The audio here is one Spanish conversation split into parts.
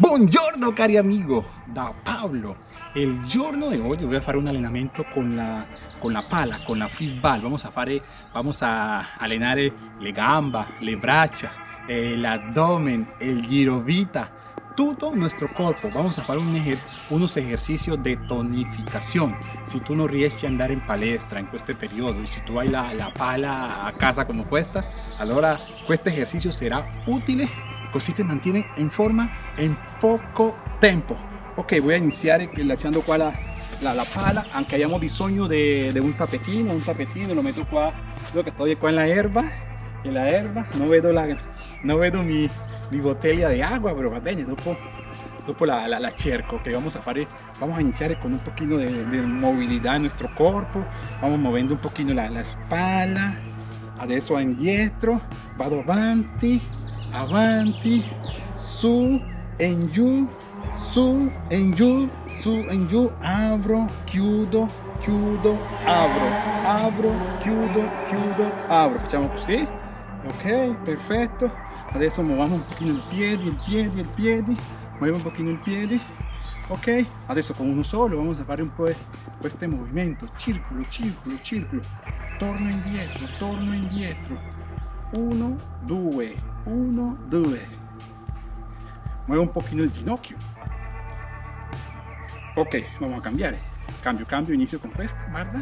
Buongiorno cari amigo, da Pablo. Il giorno di oggi voy a fare un allenamento con la, con la pala, con la football. Vamos a, fare, vamos a allenare le gamba, le braccia, eh, l'abdomen, il giro vita, todo nuestro cuerpo. Vamos a hacer unos ejercicios de tonificación. Si tú no riesci a andare in palestra in questo periodo y si tú hai la, la pala a casa como cuesta, allora questo ejercicio será utile così te mantiene in forma in poco tempo ok voy a iniziare lasciando qua la, la, la pala anche abbiamo bisogno di un tapetino un tapetino lo metto qua lo che estoy en la erba en la erba no vedo la no vedo mi, mi botella di agua però va bene dopo dopo la, la, la, cerco que vamos a fare vamos a iniciar con un poquito de, de movilidad en nuestro cuerpo vamos moviendo un poquito la, la espalda adesso indietro vado avanti avanti, su, en giù, su, en giù, su, en giù, apro, chiudo, chiudo, apro, apro, chiudo, chiudo, apro. Facciamo così, ok, perfetto. Adesso muoviamo un pochino il piede, il piede, il piede, muoviamo un pochino il piede, ok? Adesso con uno solo vamos a fare un po' questo movimento, circolo, circolo, circolo, torno indietro, torno indietro, 1, 2, 1, 2. Muevo un pochino el ginocchio. Ok, vamos a cambiar. Cambio, cambio, inicio con questo, guarda.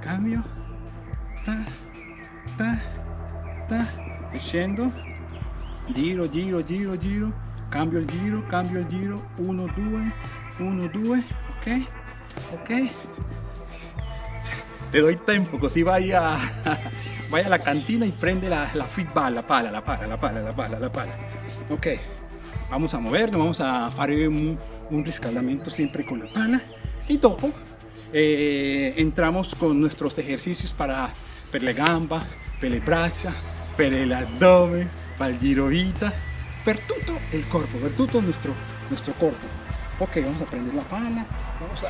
Cambio. Ta, ta, ta. E. Giro, giro, giro, giro. Cambio il giro, cambio il giro. 1, 2, 1, 2. Ok, ok te doy tiempo, così vaya vaya a la cantina y prende la, la la pala, la pala, la pala, la pala, la pala. Ok, vamos a movernos, vamos a hacer un, un riscaldamento siempre con la pala y dopo eh, entramos con nuestros ejercicios para per gamba, per le braccia, per el abdomen, para el giro vita, per todo el cuerpo, per todo nuestro, nuestro cuerpo. Ok, vamos a prender la pala, vamos a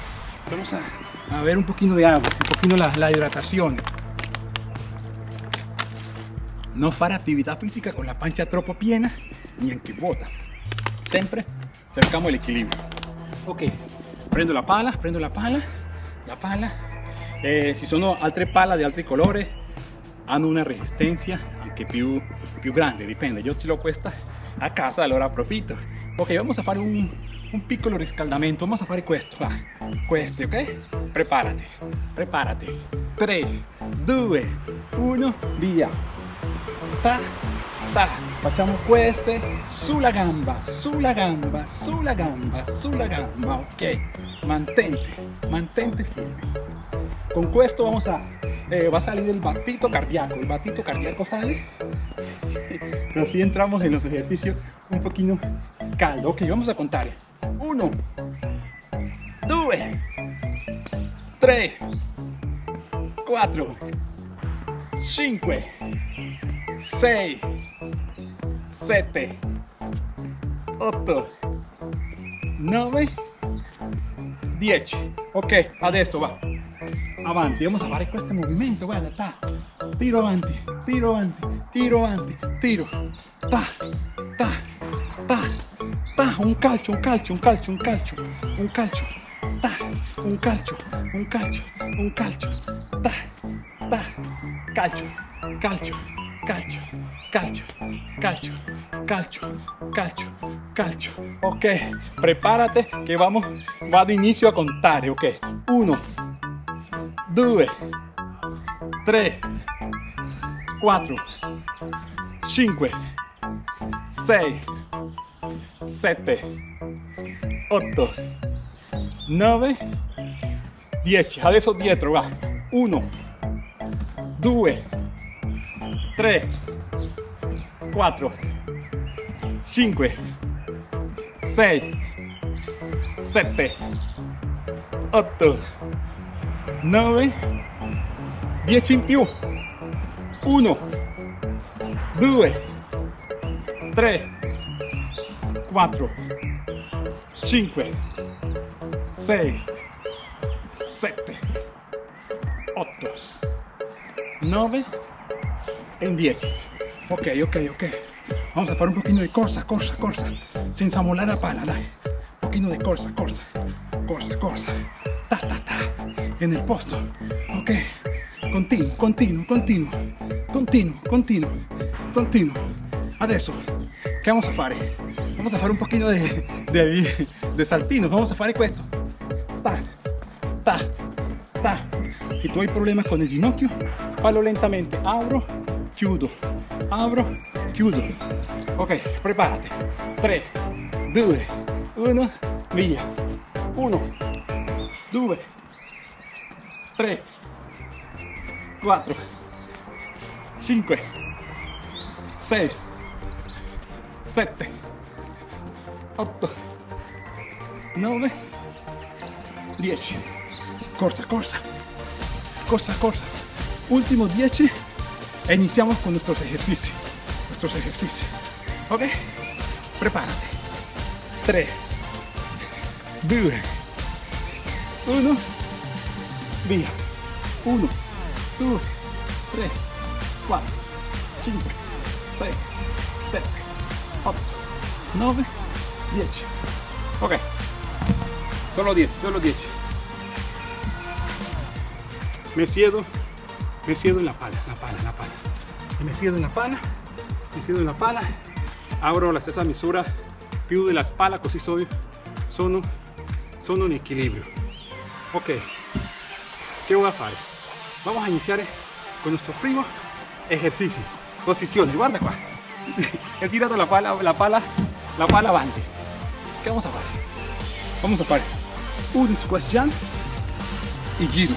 vamos a, ver un poquito de agua, un poquito la, la hidratación. No fare actividad física con la pancha troppo piena ni en que bota. Siempre cercamos el equilibrio. Ok, prendo la pala, prendo la pala, la pala. Eh, si sono altre pala di altri colori, hanno una resistencia anche più, più grande, dipende. Io ce l'ho questa a casa, allora approfitto. Ok, vamos a fare un, un piccolo riscaldamento vamos a fare questo va queste ok preparati preparati 3 2 1 via ta ta facciamo queste sulla gamba sulla gamba sulla gamba sulla gamba. Ok mantente mantente firme. Con questo vamos a eh, va a salir el batito cardíaco. El batito cardíaco sale. Así entramos en los ejercicios un poquito caldo. Ok vamos a contar. 1 2 3 4 5 6 7 8 9 10 ok adesso va. Avanti vamos a fare questo movimento guarda ta tiro avanti tiro avanti tiro avanti tiro. Ta ta ta ta, un calcio, un calcio, un calcio, un calcio, un calcio, ta, un calcio, un calcio, un calcio, ta, ta, calcio, calcio, calcio, calcio, calcio, calcio, calcio, calcio. Ok, prepárate que vamos, va de inicio a contar, ok. Uno, tres, cuatro, cinco, seis, 7, 8, 9, 10. Adesso dietro, va. 1, 2, 3, 4, 5, 6, 7, 8, 9, 10 in più. 1, 2, 3, 4, 5, 6, 7, 8, 9 e 10. Ok, ok, ok. Vamos a fare un pochino di corsa, corsa, corsa, senza mollare la pala, dai. Un pochino di corsa, corsa, corsa, corsa. Ta, ta, ta. E nel posto. Ok. Continuo, continuo, continuo, continuo, continuo, continuo. Adesso, che vamos a fare? Vamos a fare un di, di, di saltino. Vamos a fare questo. Ta, ta, ta. Se tu hai problema con il ginocchio, fallo lentamente. Apro, chiudo, apro, chiudo. Ok, preparati. 3, 2, 1, via. 1, 2, 3, 4, 5, 6, 7, 8, 9, 10. Corsa, corsa, corsa, corsa. Último 10 e iniciamos con nuestros ejercicios. Nuestros ejercicios. ¿Ok? Prepárate. 3, 2, 1, via. 1, 2, 3, 4, 5, 6, 7, 8, 9, 10. Ok. Solo 10, solo 10. Me siedo, me siedo en la pala, la pala, la pala. Me siedo en la pala, me siedo en la pala. Abro la stessa misura più della spalla così so, sono, sono in equilibrio. Ok, ¿qué voy a fare? Vamos a iniciar con nuestro primo ejercicio. Posiciones, guarda qua. He tirado la pala, la pala, la pala avanti. ¿Qué vamos a fare? Vamos a fare un squat jump y giro.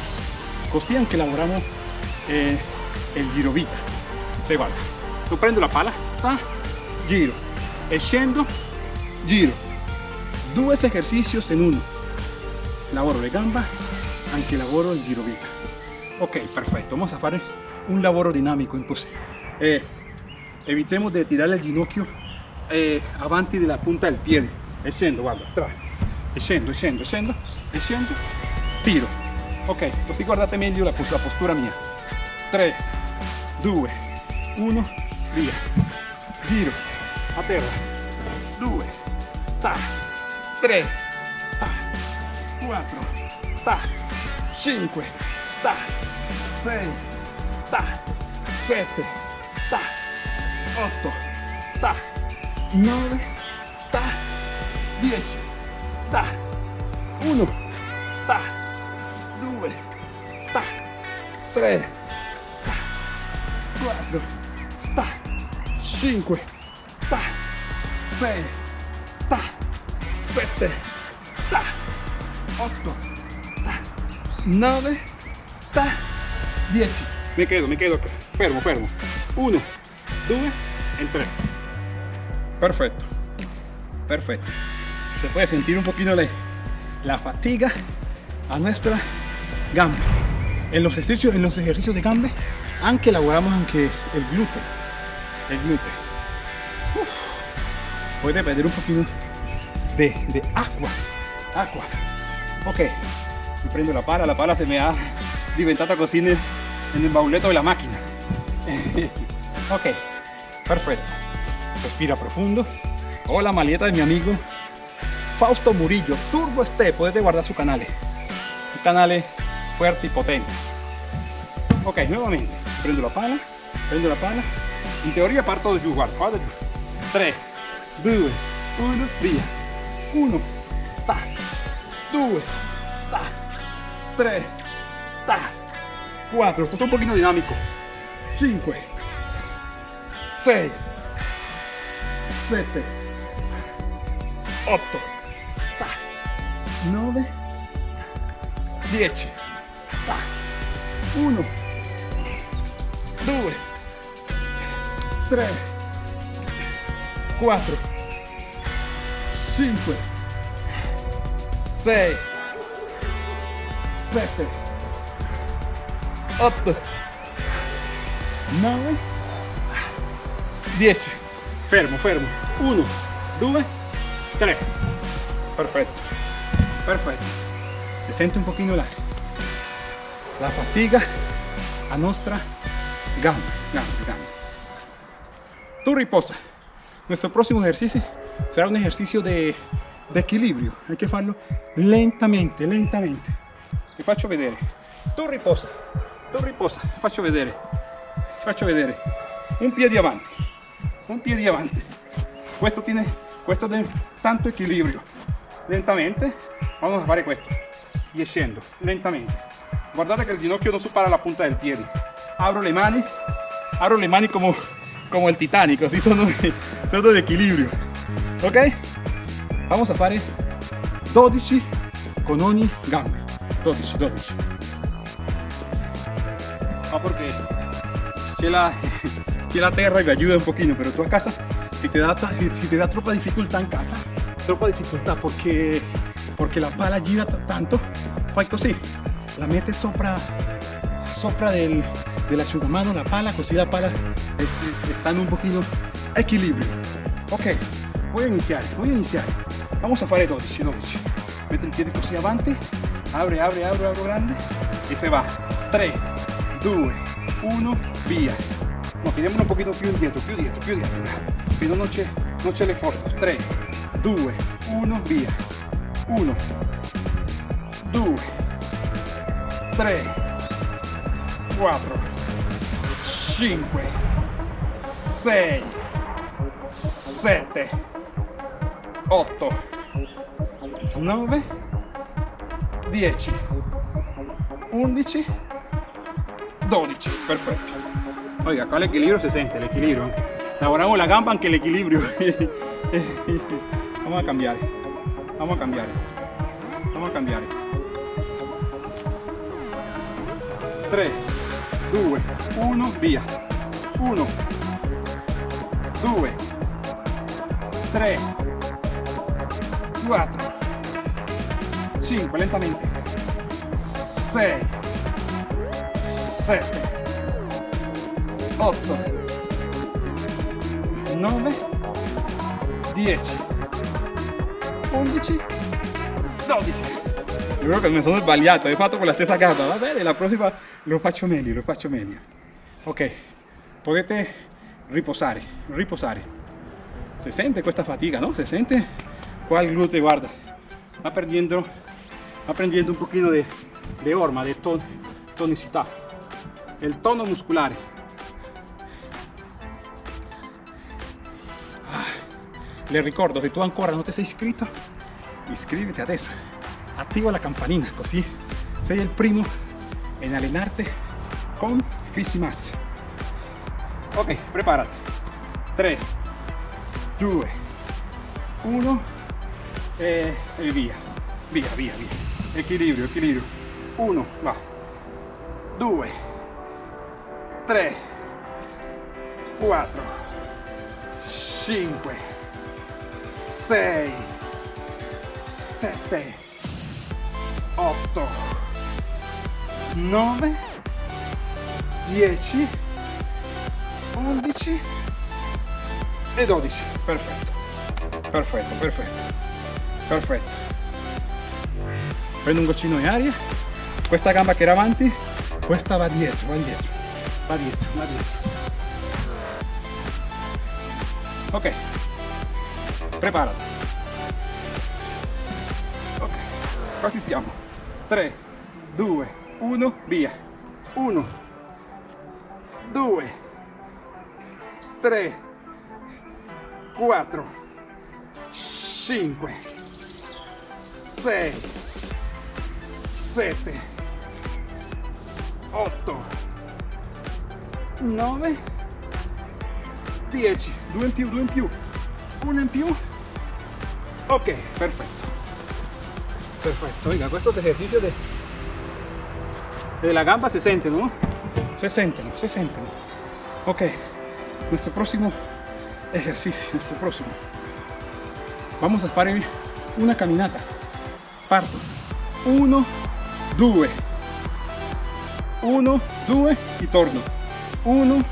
Così anche lavoriamo eh, il giro vita. Prendo la pala, ta, giro, e giro. Due esercicios en uno. Lavoro le gamba, anche lavoro il giro vita. Ok, perfetto, vamos a fare un lavoro dinamico in pose. Eh, evitemos de tirar el ginocchio eh, avanti della punta del piede. E guarda, tra. E scendo, e scendo, tiro. Ok, così guardate la, la postura mia. 3, 2, 1, via. Giro, a terra. 2, ta, 3, ta, 4, ta, 5, ta, 6, ta, 7, ta, 8, ta, 9, ta, 10, ta, 1, ta, 2, ta, 3, ta, 4, ta, 5, ta, 6, ta, 7, ta, 8, ta, 9, ta, 10. Me quedo, me quedo fermo, fermo. 1, 2 e 3. Perfecto, perfecto. Se puede sentir un poquito la, la fatiga a nuestra gamba. En los ejercicios, en los ejercicios de gamba, anche elaboramos anche el glúteo. El glúteo. Uf. Puede perder un poquito de, de agua. Agua. Ok. Y prendo la pala. La pala se me ha diventata così nel, nel bauletto della macchina. ok. Perfecto. Respira profundo. O la maleta de mi amigo Fausto Murillo, Turbo Step, potete guardare su canale. Un canale fuerte y potente. Ok, nuevamente. Prendo la pala, prendo la pala. In teoria parto guarda, guarda giù. 3, 2, 1, via. 1, ta, 2, ta, 3, ta, 4, tutto un pochino dinamico. 5, 6, 7, 8, 9, 10, 1, 2, 3, 4, 5, 6, 7, 8, 9, 10. Fermo, fermo. 1, 2, 3. Perfecto. Perfecto. Se sente un pochino la, la fatiga a nostra Tu riposa. nuestro próximo ejercicio será un ejercicio de, equilibrio. Hay que hacerlo lentamente, lentamente. Ti faccio vedere. Tu riposa, tu riposa. Ti faccio vedere. Ti faccio vedere. Un piede avanti, un piede avanti. Questo tiene, questo tiene tanto equilibrio. Lentamente vamos a fare questo. Y scendo, lentamente. Guardate que el ginocchio no supera la punta del piede. Abro le mani, abro le mani como, como el Titanic, así sono, sono de equilibrio. Ok? Vamos a fare 12 con ogni gamba. 12, 12. Ah, porque c'è la, c'è la terra y ayuda un poquito, pero tú a casa, si te da, si, si te da troppa dificultad en casa, troppa dificultad porque, porque la pala gira tanto, fai così, la metes sopra, sopra del, dell'asciugamano la pala, così la pala es- está en un poquito equilibrio. Ok, voy a iniciar, voy a iniciar. Vamos a fare 12, 12. Mete il piede così avanti, apre, apre, apre, apre grande e se va. 3, 2, 1, via. No, pidiamolo un poquito più indietro, più dietro, più dietro. Che non c'è, non c'è le forze. 3, 2, 1, via. 1, 2, 3, 4, 5, 6, 7, 8, 9, 10, 11, 12. Perfecto. Oiga, acá el equilibrio se siente, el equilibrio. Laboramos la gamba aunque el equilibrio. Vamos a cambiar. Vamos a cambiar. Vamos a cambiare. 3, 2, 1, via. 1, 2, 3, 4, 5, lentamente. 6, 7, 8, 9, 10, 11, 12. Io credo che mi sono sbagliato, hai fatto con la stessa gamba, va bene, la prossima lo faccio meglio, lo faccio meglio. Ok, potete riposare, riposare. Se sente questa fatica, ¿no? Se sente qua il gluteo, guarda, va perdiendo, va un pochino de, de orma, de ton, tonicità, el tono musculare. Ah, Le ricordo, se tu ancora non ti sei iscritto, iscriviti adesso, attiva la campanina, così sei il primo in allenarti con Fisimas. Ok, preparati. 3, 2, 1 e, e via. Via, via, via. Equilibrio, equilibrio. 1, va. 2, 3, 4, 5, 6, 7, 8, 9, 10, 11 e 12. Perfetto. Perfetto, perfetto. Perfetto. Prendo un goccino di aria. Questa gamba che era avanti, questa va dietro, va dietro. Va dietro, va dietro. Ok. Preparati. Ok. Quasi siamo. 3, 2, 1, via. 1, 2, 3, 4, 5, 6, 7, 8, 9, 10, due in più, due in più, uno in più. Ok, perfetto. Perfetto, oiga, ejercicios de, de la gamba se sienten, ¿no? Se sienten, se sienten. Ok, nuestro próximo ejercicio, nuestro próximo. Vamos a fare una caminata. Parto. 1, 2. 1, 2 e torno. 1,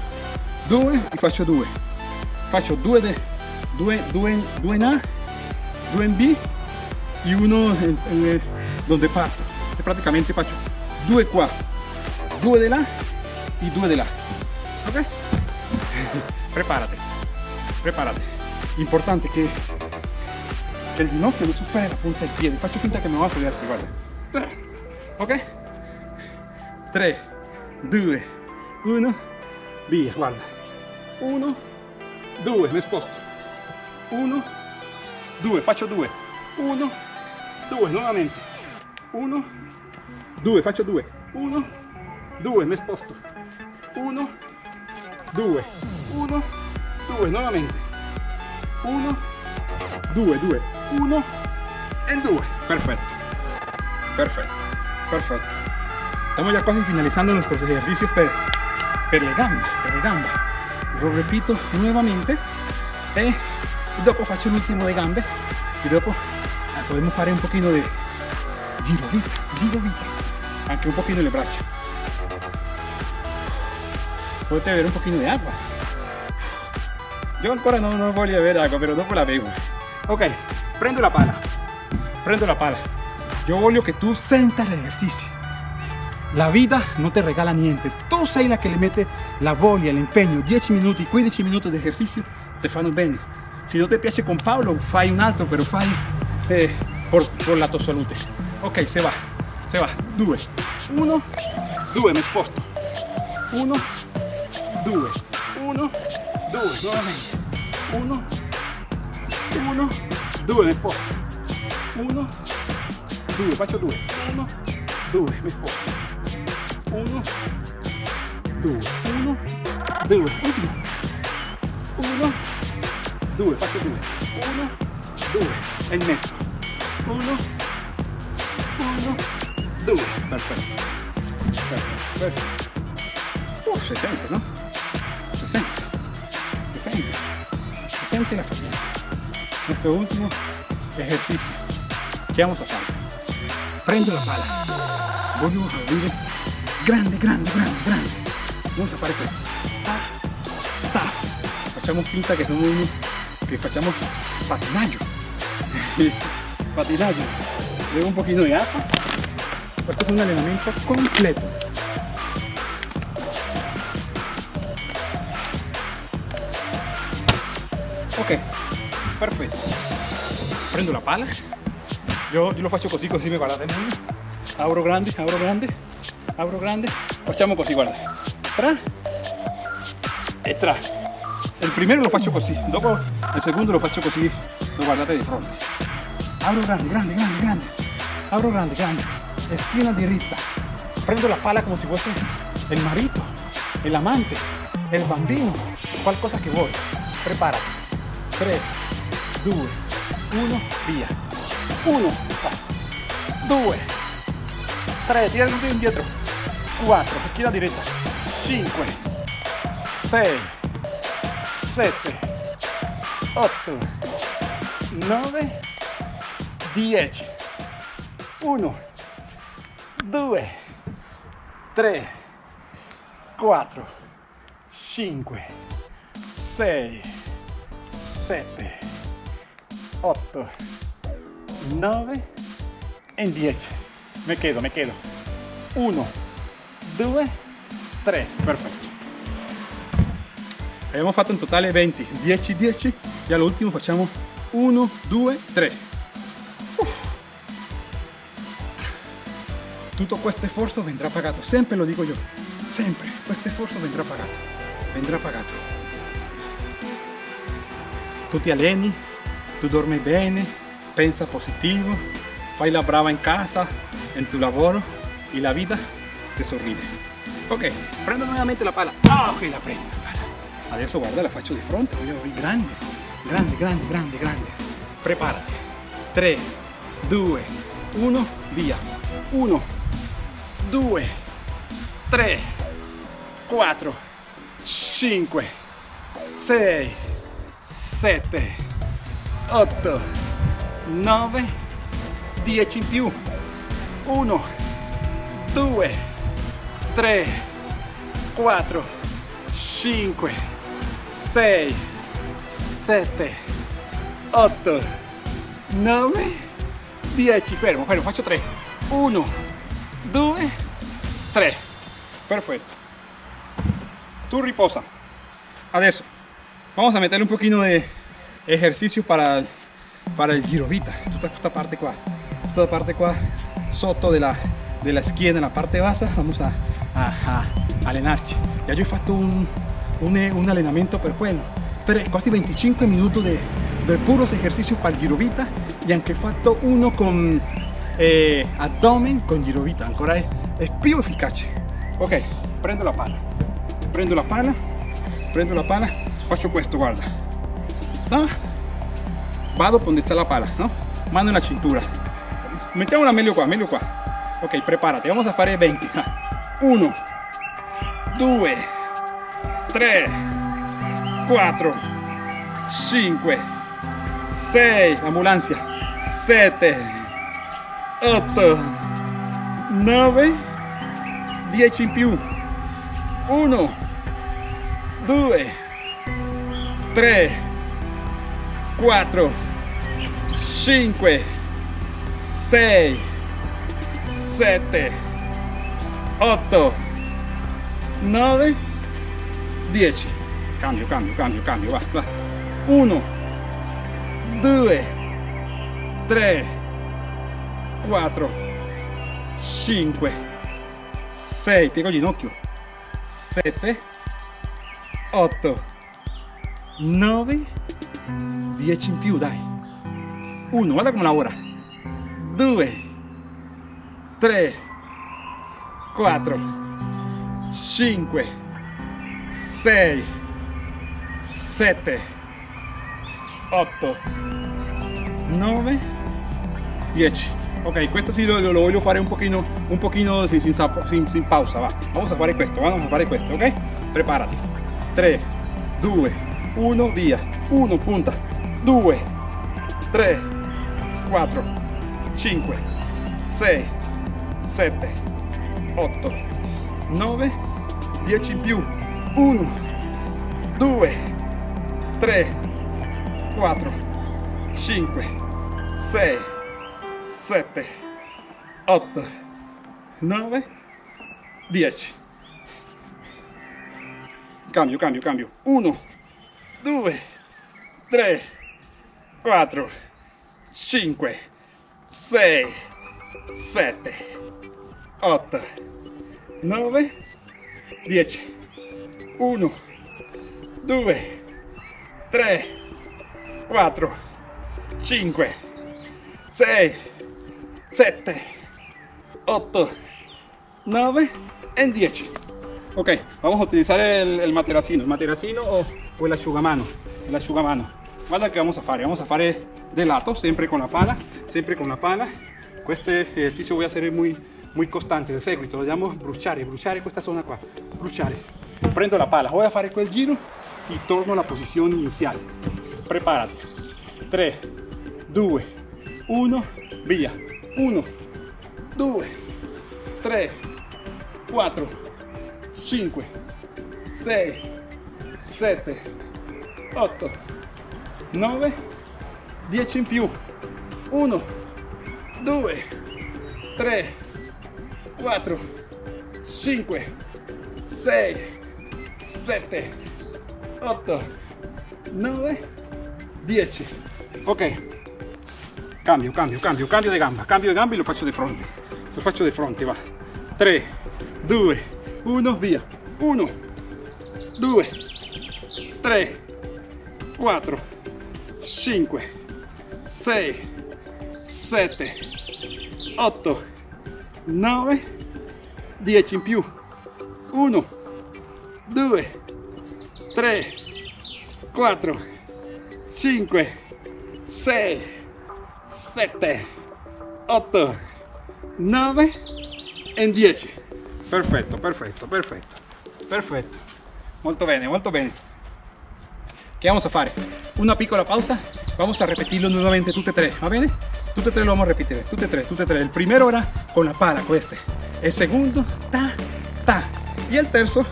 2 e faccio 2. Faccio 2 de 2 2 2 in A, 2 in B e uno en- en- donde parto. E praticamente faccio 2 qua, 2 di là e 2 di là. Ok? Prepárate, prepárate. importante che, che il ginocchio non superi la punta del piede faccio finta che mi vado a sedersi guarda 3 ok. 3 2 1 via guarda 1 2 mi sposto 1 2 faccio 2 1 2 nuovamente 1 2 faccio 2 1 2 mi sposto. 1 2 1 2 nuovamente. 1 2 2 1 e 2 perfecto perfecto perfecto estamos ya casi finalizando nuestros ejercicios per, per le gambe per le gambe. Lo repito nuevamente. E dopo faccio l'ultimo de gambe. E dopo podemos fare un pochino de giro vita giro vita anche un pochino le braccia potete beber un pochino de agua. Yo ancora no, no voglio beber agua pero dopo la bebo ok prendo la pala. Prendo la pala. Yo voglio che tu senta l'esercizio la vida no te regala niente tu sei la che le mette la voglia, l'impegno 10 minuti, 15 minuti di esercizio ti fanno bene se non ti piace con Paolo fai un altro però fai eh, por, por la tua salute. Ok se va se va 2 1 2 mi sposto. 1 2 1 2 nuovamente. 1 1 2 mi sposto. 1 2 faccio 2 1 2 mi sposto. 1 2 1 2 ultimo 1 2 faccio 2 1 2 e il messo 1 1 2 perfetto perfetto perfetto uh, si sente no? si sente si sente si sente la fatica nuestro último ejercicio ¿qué vamos a hacer? prendo la pala voglio aprire grande grande grande grande vamos a questo ta, ta. facciamo finta che siamo uno che facciamo patinaggio patinaggio bevo un pochino di acqua questo è un allenamento completo. Ok perfetto prendo la pala. Io, io lo faccio così così mi guardate meglio apro grande apro grande apro grande. Facciamo così guarda. Tra. Tra. Il primero lo faccio così dopo il secondo lo faccio così lo guardate di fronte apro grande grande grande grande. Apro grande grande esquina diritta prendo la pala come se fosse il marito el amante el bambino. Qualcosa che vuoi preparati 3 2 1 via 1 2 3 tira il indietro 4 esquina diretta 5 6 7 8 9 10 1 2 3 4 5 6 7 8 9 e 10 me quedo me quedo 1 2 3 perfetto. Abbiamo fatto in totale 20 10 10 e all'ultimo facciamo 1 2 3 tutto questo sforzo vendrà pagato. Sempre lo dico io sempre questo sforzo vendrà pagato. Vendrà pagato. Tu ti alleni tu dormi bene pensa positivo fai la brava in casa en tu lavoro y la vida te sorride ok prendo nuovamente la pala. Ah ok la prendo la pala. Adesso guarda la faccio di fronte grande grande grande grande grande. Preparati 3 2 1 via 1 2 3 4 5 6 7 8 9 10 in più. 1 2 3 4 5 6 7 8 9 10 fermo fermo faccio 3 1 2 3 perfetto tu riposa. Adesso vamos a meterle un poquito de, ejercicio para, para el girovita. Tutta esta parte qua, tutta parte qua sotto della, della schiena, la parte bassa, vamos a, a. Ya yo he fatto un, un, un allenamento per quasi 25 minuti di puros ejercicios para il girovita e anche fatto uno con eh, abdomen con girovita, ancora è, è più efficace. Ok, prendo la pala, prendo la pala, prendo la pala, faccio questo, guarda. No? Vado donde está la pala, no? Mano en la cintura. Mettiamola meglio qua, meglio qua. Ok, prepárate, vamos a fare 20. 1, 2, 3, 4, 5, 6, ambulancia, 7, 8, 9, 10 in più. 1, 2, 3, 4, 5, 6, 7, 8, 9, 10. Cambio, cambio, cambio, cambio, va, va. 1, 2, 3, 4, 5, 6, piego ginocchio, 7, 8, 9, 10 in più, dai. 1, guarda come lavora. 2, 3, 4, 5, 6, 7, 8, 9, 10. Ok, questo sì lo, lo voglio fare un pochino, un pochino sin, sin, sin, sin pausa, va. Vamos a fare questo, vamos a fare questo, ok? Preparati. 3, 2, 1, via. 1, punta. 2, 3, 4, 5, 6, 7, 8, 9, 10 in più. 1, 2, 3, 4, 5, 6, 7, 8, 9, 10. Cambio, cambio, cambio. 1, 2, 3, 4, 5, 6, 7, 8, 9, 10. 1, 2, 3, 4, 5, 6, 7, 8, 9 y 10. Ok, vamos a utilizar el, el materacino, el materacino o, o el asciugamano, el asciugamano. Guarda che vamos a fare, vamos a fare de lato, sempre con la pala, sempre con la pala. Este ejercicio voy a hacer muy, muy costante, de seguito, lo llamo bruciare, bruciare questa zona qua. Prendo la pala, voy a fare quel giro y torno alla posizione iniziale. Preparati. 3, 2, 1, via. 1, 2, 3, 4, 5, 6, 7, 8, 9, 10 in più. 1, 2, 3, 4, 5, 6, 7, 8, 9, 10. Ok. Cambio, cambio, cambio, cambio di gamba, cambio di gamba e lo faccio di fronte. Lo faccio di fronte, va. 3, 2, 1, via. 1, 2, 3, 4, 5, 6, 7, 8, 9, 10 in più. 1, 2, 3, 4, 5, 6, 7, 8, 9 e 10. Perfetto, perfetto, perfetto, perfetto. Molto bene, molto bene. ¿Qué vamos a fare? Una piccola pausa. Vamos a repetirlo nuevamente tutte e tre, ¿va bene? Tutte e tre lo vamos a repetir, tutte e tre, tutte e tre. El primero era con la pala, este. El segundo, ta, ta. Y el terzo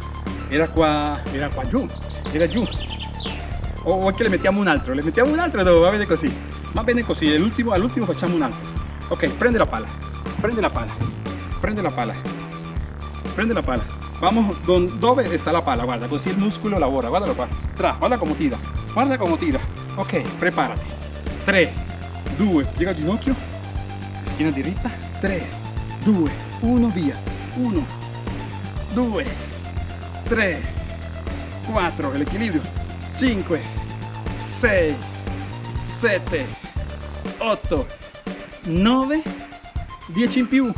era qua, era qua giù, era giù. O, o che le mettiamo un altro, le mettiamo un altro dove va bene così. Va bene così, all'ultimo, all'ultimo facciamo un altro. Ok, prende la pala, prende la pala, prende la pala, prende la pala. Vamos don, dove está la pala, guarda, così il muscolo lavora, guardalo qua. Tra, guarda come tira. guarda come tira ok preparati 3 2 piega il ginocchio schiena diritta 3 2 1 via 1 2 3 4 l'equilibrio 5 6 7 8 9 10 in più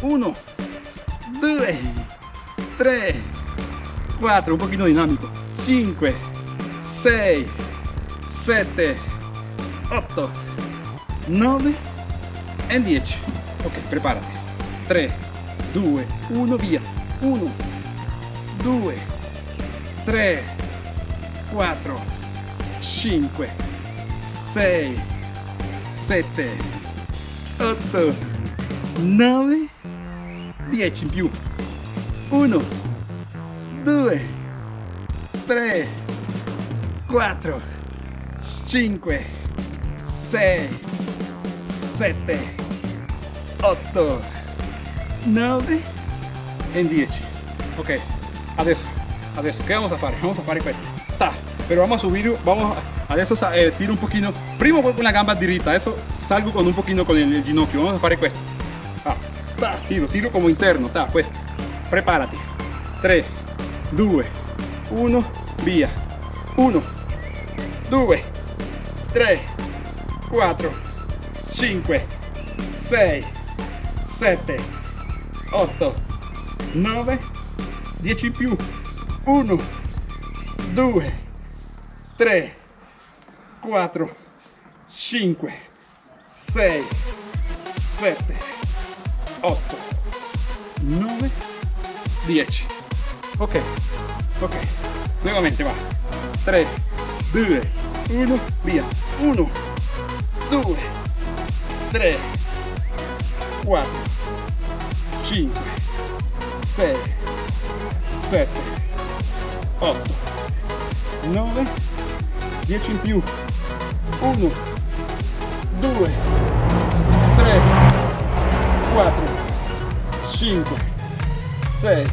1 2 3 4 un pochino dinamico 5 6 7 8 9 e 10 ok preparati. 3 2 1 via. 1 2 3 4 5 6 7 8 9 10 in più. 1 2 3 4 5 6 7 8 9 e 10 ok. Adesso. Adesso. Che vamos a fare vamos a fare questo. Ta. Pero vamos a subir vamos a, adesso eh, tiro un pochino primo con la gamba dirita adesso salgo con un pochino con el, el ginocchio. Vamos a fare questo ah, ta, tiro tiro como interno ta questo preparati 3 2 1 via 1 2 3 4 5 6 7 8 9 10 in più 1 2 3 4 5 6 7 8 9 10 ok ok. Nuovamente va. 3 2 1 via. 1 2 3 4 5 6 7 8 9 10 in più 1 2 3 4 5 6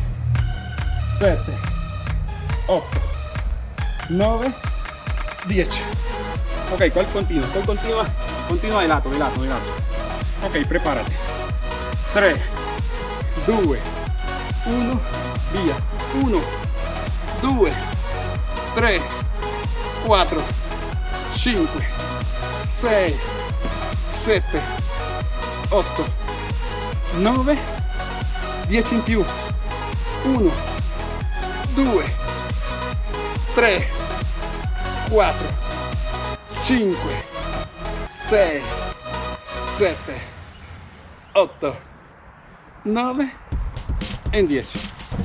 7 8 9 10 ok ¿cuál continua? ¿cuál continua? continua de lato, de lato, de lato ok prepárate 3 2 1 via 1 2 3 4 5 6 7 8 9 10 in più 1 2 3 4 5 6 7 8 9 e 10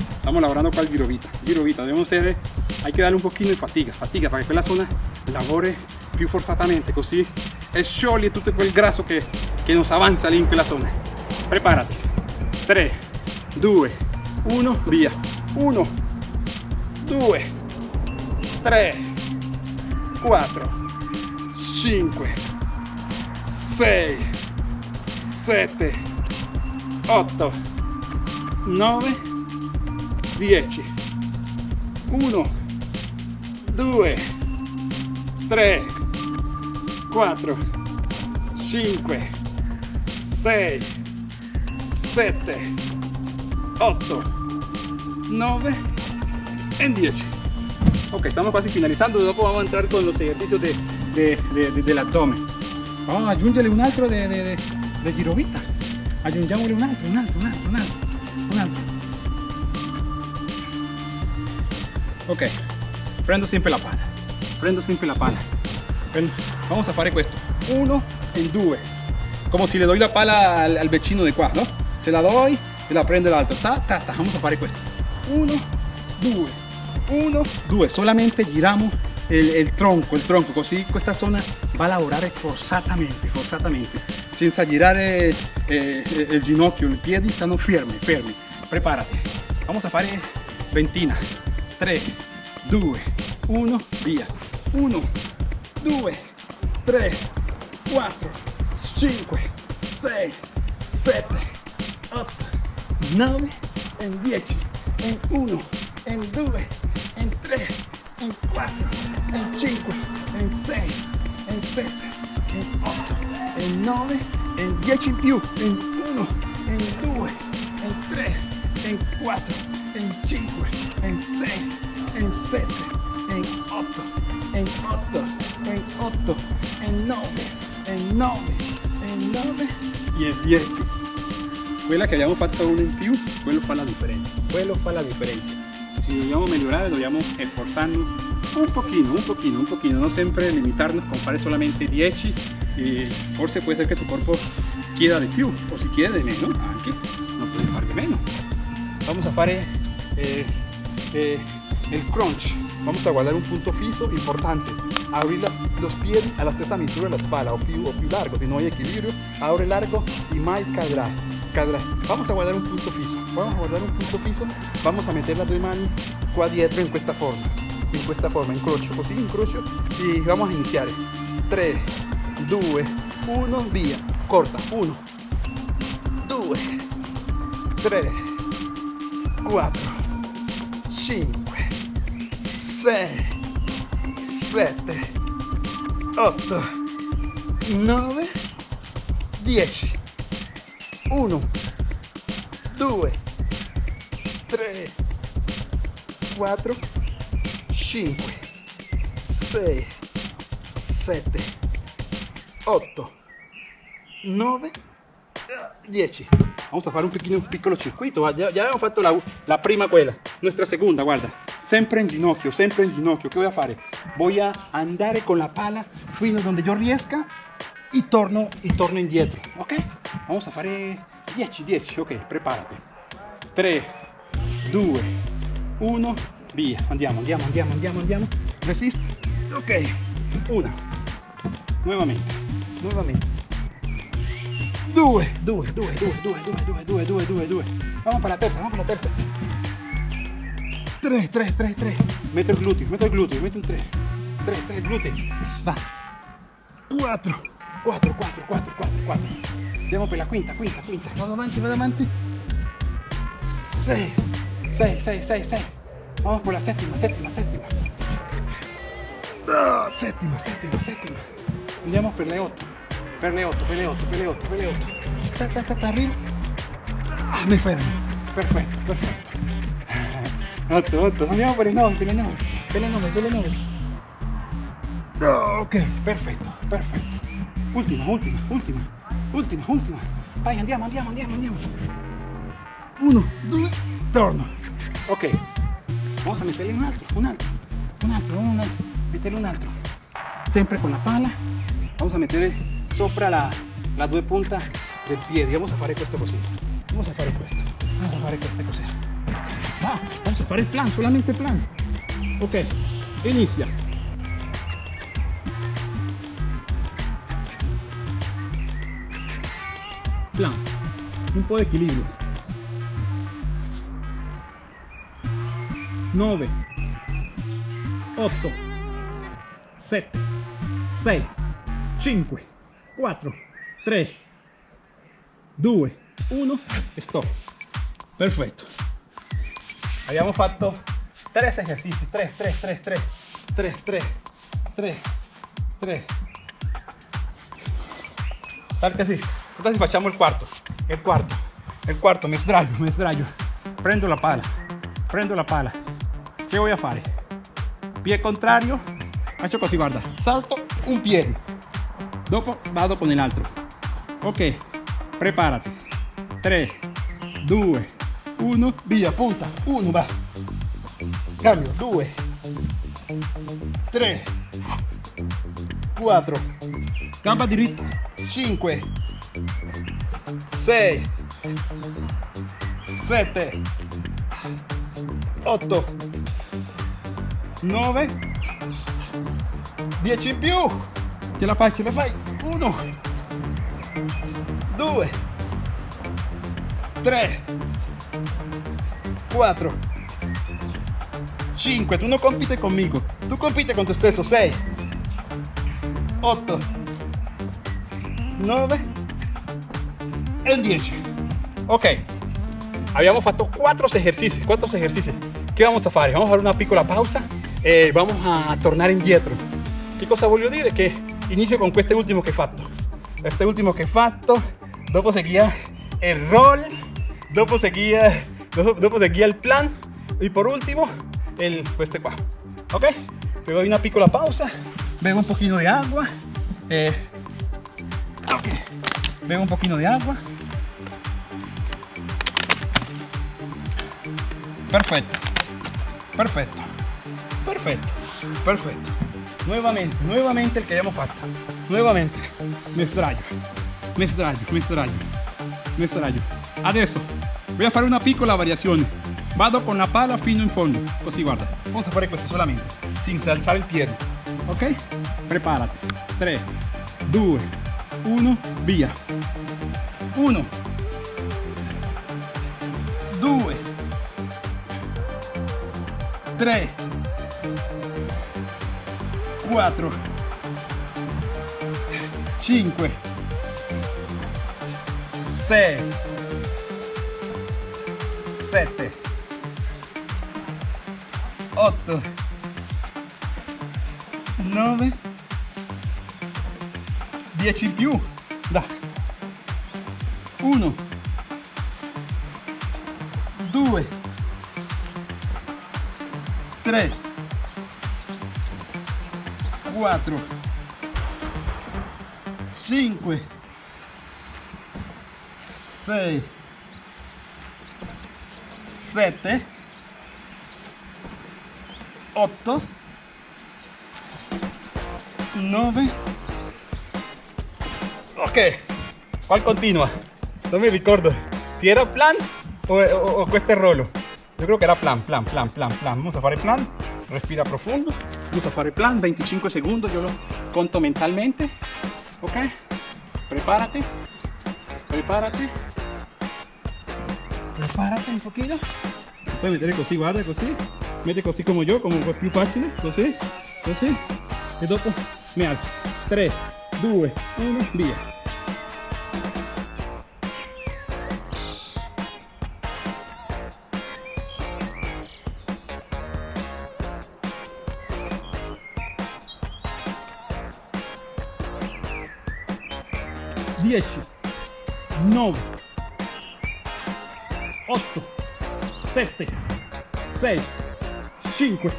estamos lavorando qua il girovita girovita debemos hacer hay que darle un pochino di fatiga fatiga para que quella zona lavori più forzatamente così e scioglie tutto quel grasso che, che nos avanza lì in quella zona. Preparati. 3 2 1 via. 1 2 3 4 5 6 7 8 9 10 1 2 3 4 5 6 7 8 9 e 10 ok estamos casi finalizando. Dopo vamos a entrar con los ejercicios de, de, de, de del abdomen. Vamos a aggiungere un altro de, de, de, girovita aggiungiamole un altro un altro un altro un altro un altro ok prendo sempre la pala prendo sempre la pala vamos a fare questo uno e due come se le doy la pala al, al vecino di qua no se la doy e la prende l'altro ta, ta, ta. vamos a fare questo uno due 1 2 solamente giramos el, el, tronco il tronco. Così questa zona va a lavorare forzatamente forzatamente. Senza girare eh, il ginocchio i piedi stanno fermi fermi preparati vamos a fare ventina. 3 2 1 via 1 2, 3, 4, 5, 6, 7, 8, 9 e 10 e 1 e 2 e 3 e 4 e 5 e 6 e 7 e 8 e 9 e 10 in più e 1 e 2 e 3 e 4 e 5 e 6 e 7 e 8 in 8, in 8, in 9, in 9, in 9 e in 10. Quella che abbiamo fatto uno in più, quello fa la differenza. Quello fa la differenza. Si vogliamo migliorare dobbiamo sforzarnos un pochino, un pochino, un pochino, no sempre limitarnos con fare solamente 10 y forse puede ser que tu cuerpo quiera de più o si quiere de menos, anche no puede fare de menos. Vamos a fare eh, eh, el crunch. Vamos a guardar un punto fijo importante. Abrir la, los pies a la stessa misura de la espalda o più, o più largo, si no hay equilibrio, abre largo y más cadrá. Vamos a guardar un punto fijo. Vamos a guardar un punto fijo. Vamos a meter las dos manos qua dietro in questa forma. In questa forma, incrocio, così incrocio y vamos a iniciar. 3, 2, 1, via. Corta. 1, 2, 3, 4, 5, 6, 7, 8, 9, 10. 1, 2, 3, 4, 5, 6, 7, 8, 9, 10. Vamos a fare un pequeño un piccolo circuito. Ya, ya abbiamo fatto la, la prima quella, nuestra seconda, guarda. Sempre in ginocchio, sempre in ginocchio. Che voy a fare? Voy a andare con la pala fino a donde yo riesca y torno, y torno indietro, ok? Vamos a fare 10, 10, ok, preparati. 3, 2, 1, via. Andiamo, andiamo, andiamo, andiamo, andiamo. Resist, ok. Una, nuevamente, nuevamente. 2, 2, 2, 2, 2, 2, 2, 2, 2, 2. Vamos para la terza, vamos para la terza. 3, 3, 3, 3. Meto il gluteo, meto il gluteo, meto un 3. 3, 3, gluteo. Va. 4, 4, 4, 4, 4, 4. Andiamo per la quinta, quinta, quinta. Vado avanti, vado avanti. 6, 6, 6, 6, 6. Vamos por la séptima, séptima, séptima. Ah, séptima, séptima, séptima. Andiamo per le 8. Per le 8, per le 8, per le 8, per le 8. Ta, ta, ta, ta, arriba. Ah, mi fermo. Perfetto, perfetto. 8, 8. Andiamo per le 9, per le 9. Per le 9, per le 9. ok, perfetto, perfetto. Ultima, ultima, ultima, ultima, ultima. Vai, andiamo, andiamo, andiamo, andiamo. Uno, due, torno. Ok, vamos a meterle un altro, un altro, un altro, un altro. Meterle un altro. Sempre con la pala. Vamos a meter sopra la, la due punta del piede. Vamos a fare questo così. Vamos a fare questo. Vamos a fare queste cose. Vamos a fare il plan, solamente plan. Ok, inizia. Plan. Un po' di equilibrio. 9 8 7 6 5 4 3 2 1 stop. Perfetto abbiamo fatto 3 esercizi 3 3 3 3 3 3 3 3 tal que así entonces facciamo il quarto il quarto il quarto mi sdraio mi sdraio prendo la pala prendo la pala. Che voy a fare pie contrario. Faccio così guarda. Salto un piede dopo vado con l'altro ok preparati 3 2 1 via punta. 1 va. Cambio. 2 3 4 gamba diritta 5 6 7 8 9 10 in più. Ce la fai ce la fai. 1 2 3 4 5 tu no compite conmigo. Tu compite con tu stesso 6 8 9 e 10 ok. Abbiamo fatto 4 esercizi 4 esercizi che vamos a fare vamos a fare una piccola pausa. E vamos a tornare indietro che cosa voglio dire che inizio con questo ultimo che ho fatto este ultimo che fatto dopo seguía el roll dopo seguía dopo seguía el plan. Y por último el este qua ok le doy una piccola pausa. Bebo un poquito de agua. Eh, ok. Bebo un poquito de agua. Perfecto. Perfecto. Perfecto. Perfecto. Nuevamente nuevamente el que hayamos fatto nuevamente. Mi sdraio mi sdraio mi sdraio mi sdraio adesso voy a fare una piccola variazione vado con la pala fino in fondo. Così guarda. A fare questo solamente sin alzare il piede ok preparati 3 2 1 via 1 2 3 4 5 6 7 8 9 10 in più da 1 2 3 4 5 6 7 8 9 ok ¿cuál continua? no me recuerdo. Si era plan o, o, este rolo yo creo que era plan plan plan plan plan. Vamos a hacer plan. Respira profundo. Vamos a hacer plan. 25 segundos yo lo conto mentalmente. Ok prepárate. Prepárate prepárate un poquito. Puedes meter così guarda così mete così como yo como es più facile così così e dopo mi alzo 3 2 1 via 10 9 8 7 6 5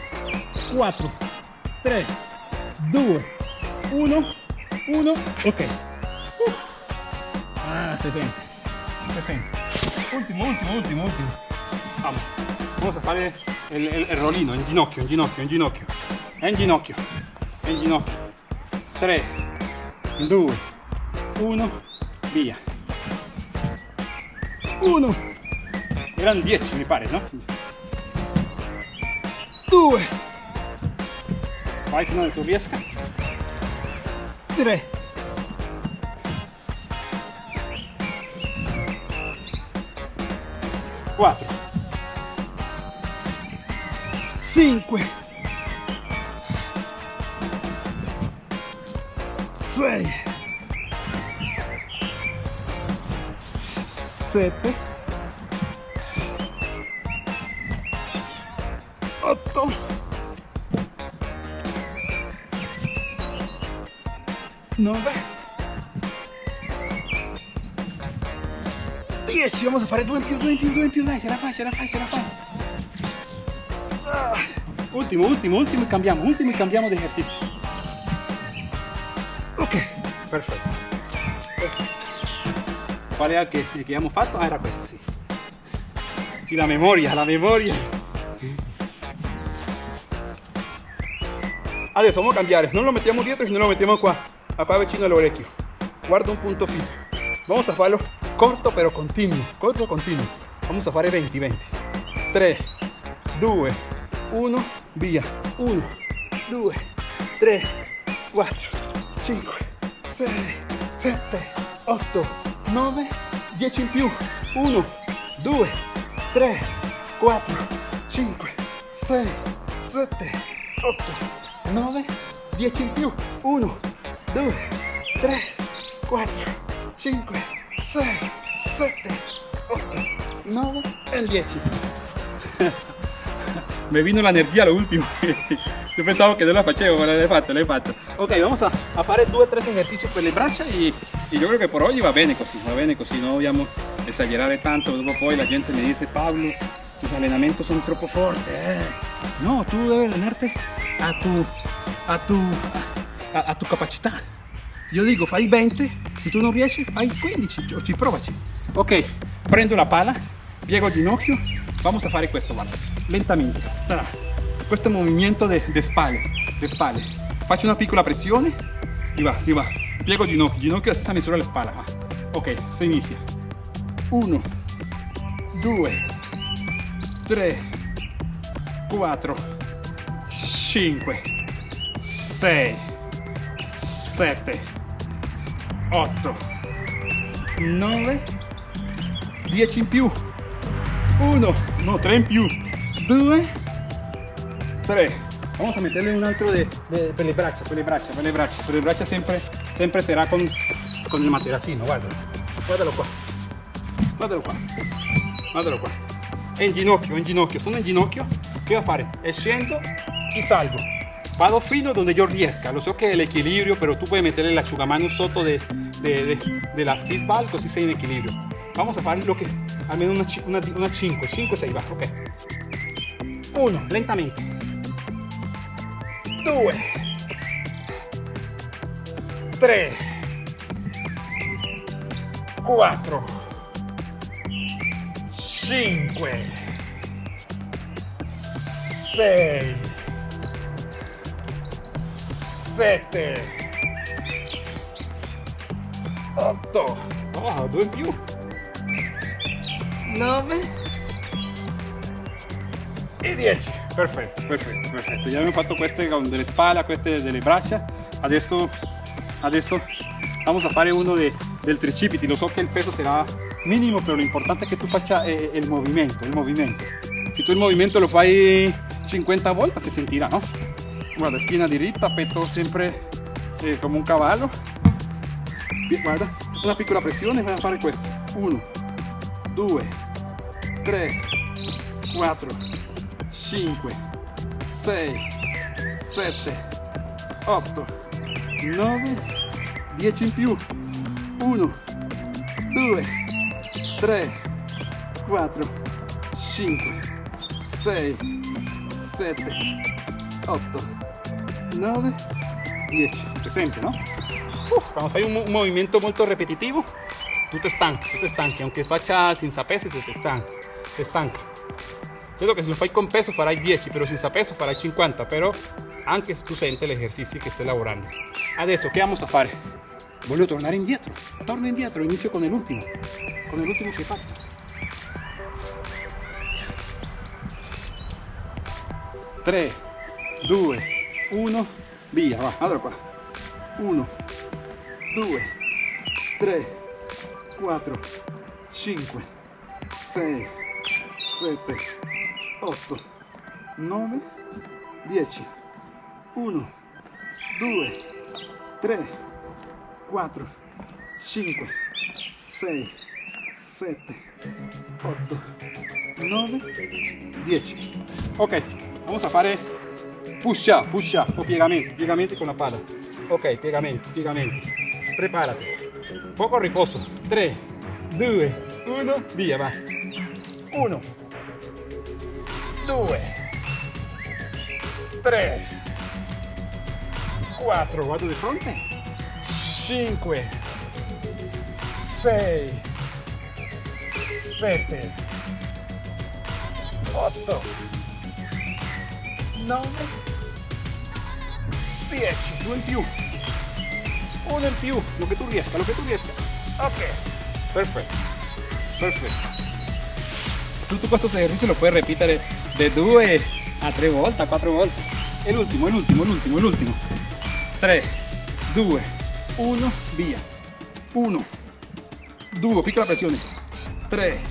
4 3 2 1 1 ok. Uh. ah se siente se siente último último último último vamos vamos a fare? El, el, el rolino en ginocchio en ginocchio en ginocchio. En ginocchio en ginocchio. 3 2 1 via. 1 erano 10 mi pare no 2 vai non tu riesca 3 4 5 6 7 9 10 vamos a fare due in più due in più due in più dai ce la fai ce la fai ce la fai Ah, ultimo ultimo ultimo e cambiamo ultimo e cambiamo di ok perfetto qual era che, che abbiamo fatto? Ah, era questo. Sì, la memoria, la memoria. Adesso vamos a cambiare, non lo mettiamo dietro, sino lo mettiamo qua, acá vicino all'orecchio. Guarda un punto fisso. Vamos a farlo corto pero continuo, corto continuo. Vamos a fare 20, 20. 3, 2, 1, via. 1, 2, 3, 4, 5, 6, 7, 8, 9, 10 in più, 1, 2, 3, 4, 5, 6, 7, 8, 9, 10 in più, 1, 2, 3, 4, 5, 6, 7, 8, 9 e il 10. Me vino la energia all'ultimo. Yo pensaba que no la facevo, ma l'hai fatto, l'hai fatto. Ok, vamos a, a fare due o tre esercizi per le braccia e, io credo che per oggi va bene così, va bene così, non esagerare tanto, dopo poi la gente mi dice Pablo, tus allenamientos son troppo forti, eh. No, tu devi allenarte a tu, a tu, a, a tu capacità. Io dico fai 20, se tu non riesci fai 15, ci provaci. Ok, prendo la pala, piego il ginocchio, vamos a fare questo, guarda, lentamente. Questo movimento de spalle, de spalle. Faccio una piccola pressione e va, si va. Piego il ginocchio, ginocchio a stessa misura alla spalla. Va. Ok, si inizia. 1, 2, 3, 4, 5, 6, 7, 8, 9, 10 in più. 1, no, 3 in più. 2, 3. Vamos a meterle un altro de, de, per le braccia, per le braccia, per le braccia. Per le braccia sempre, sempre sarà con, con il materassino, guarda. Guardalo qua. Guardalo qua. Guardalo qua. È in ginocchio, in ginocchio. Sono in ginocchio. Che devo fare? E scendo e salgo. Vado fino donde yo riesca. Lo so che è l'equilibrio, però tu puoi mettere l'asciugamano sotto de, de, de, della feedball così sei in equilibrio. Vamos a fare lo che almeno una, una, una 5, 5, 6 va, ok. 1, lentamente. 2, 3, 4, 5, 6, 7, 8, oh, due in più. 9 e 10 perfetto perfetto perfetto già abbiamo fatto queste con delle spalle queste delle braccia adesso adesso vamos a fare uno de, del tricipiti lo so che il peso sarà minimo però l'importante è che tu faccia eh, il movimento il movimento se tu il movimento lo fai 50 volte si sentirà no? Guarda schiena diritta petto sempre eh, come un cavallo guarda una piccola pressione vai a fare questo 1 2 3, 4, 5, 6, 7, 8, 9, 10 in più. 1, 2, 3, 4, 5, 6, 7, 8, 9, 10. Presente, ¿no? Uf, a hacer un, un movimiento molto repetitivo. Tú te estancas, tú te estancas, aunque faccia senza pesi, se te stanca. si stanca credo che se lo fai con peso farai 10 però senza peso farai 50 però anche tu senti l'esercizio che stai lavorando adesso che vamos a fare? voglio tornare indietro torno indietro inizio con l'ultimo con l'ultimo che fatto 3 2 1 via va allora qua 1 2 3 4 5 6 7, 8, 9, 10, 1, 2, 3, 4, 5, 6, 7, 8, 9, 10. Ok, vamos a fare push up o piegamenti, piegamenti con la pala. Ok, piegamenti, piegamenti. Preparati. Poco riposo. 3, 2, 1, via, va. 1, 2 3 4 vado di fronte. 5 6 7 8 9 10 due in più uno in più lo che tu riesca lo che tu riesca ok. Perfetto perfetto tutto questo esercizio lo puoi ripetere de 2 a 3 volte, a 4 volte. E l'ultimo, l'ultimo, l'ultimo, l'ultimo. 3, 2, 1, via. 1, 2, piccola pressione. 3,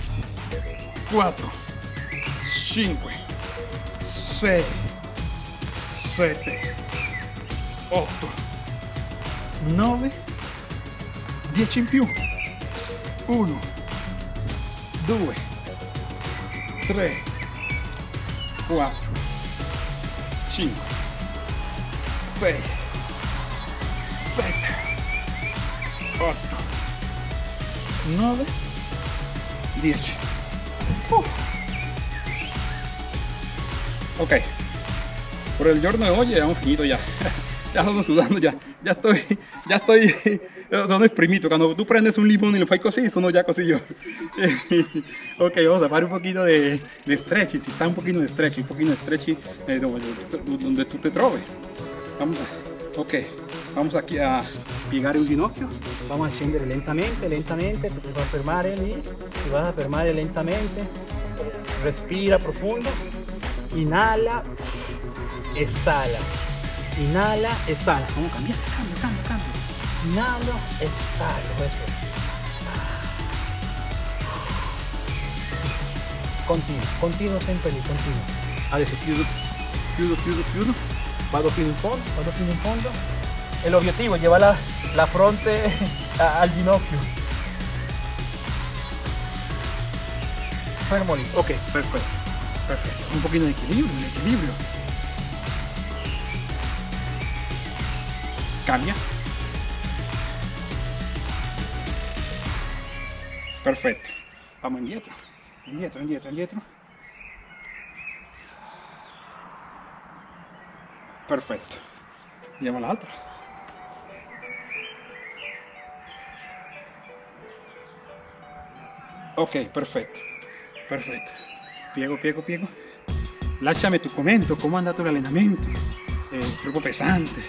4, 5, 6, 7, 8, 9, 10 in più. 1, 2, 3, 4 5 6 7 8, 9, 10. Uh. Ok, por il giorno di oggi abbiamo finito ya. Ya sto sudando ya, ya estoy, ya estoy, sono esprimito. Cuando tú prendes un limón y lo fai così, sono ya così yo. ok, vamos a hacer un poquito de, de stretching, si está un poquito de stretching, un poquito de stretching eh, donde, donde tú te troves. Vamos a, ok, vamos aquí a piegare un ginocchio, vamos a scendere lentamente, lentamente, ti vas a fermare lì, ti vas a fermare lentamente, respira profundo, inhala, exhala, inhala, exhala, vamos a cambiar, cambio, cambio, cambio, inhalo, exhalo, eso. Continuo, continuo sempre lì, continuo. Adesso chiudo, chiudo, chiudo, chiudo, vado fino in fondo, vado fino in fondo. El objetivo, lleva la, la fronte a- al ginocchio. Fermo lì, ok, perfetto, perfetto. Un pochino di equilibrio, un equilibrio. Cambia. Perfetto. Vamos indietro, indietro, indietro, indietro. Perfetto. Andiamo all'altra. Ok, perfetto, perfetto. Piego, piego, piego. Lasciami tu commento, come è andato l'allenamento. Eh, troppo pesante,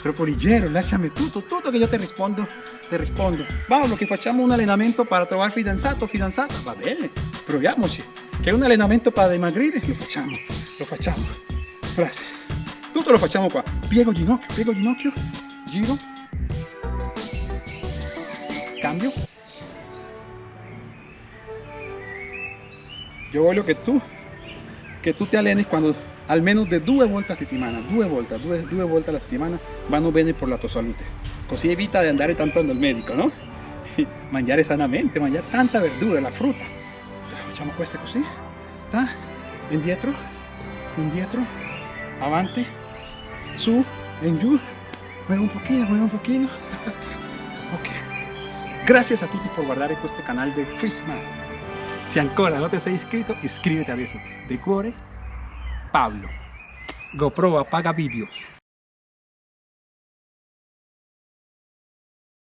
troppo leggero, lasciami tutto, tutto che io ti rispondo, ti rispondo. Paolo, che facciamo un allenamento per trovare fidanzato fidanzata, va bene, proviamoci. Che un allenamento per dimagrire, lo facciamo, lo facciamo. Grazie. Tutto lo facciamo qua. Piego ginocchio, piego ginocchio, giro, cambio. Yo voglio che tu, che tu ti alleni quando almeno di due volte a settimana, due volte, due, due volte alla settimana vanno bene per la tua salute. Così evita di andare tanto dal medico, no? mangiare sanamente, mangiare tanta verdura, la frutta. Facciamo queste così, ta, indietro, indietro, avanti, su, en giù, mueve un pochino, mueve un pochino. ok. Gracias a tutti por guardare questo canale del Fishman. Se ancora non ti sei iscritto, iscriviti adesso. De cuore, Pablo. GoPro apaga video.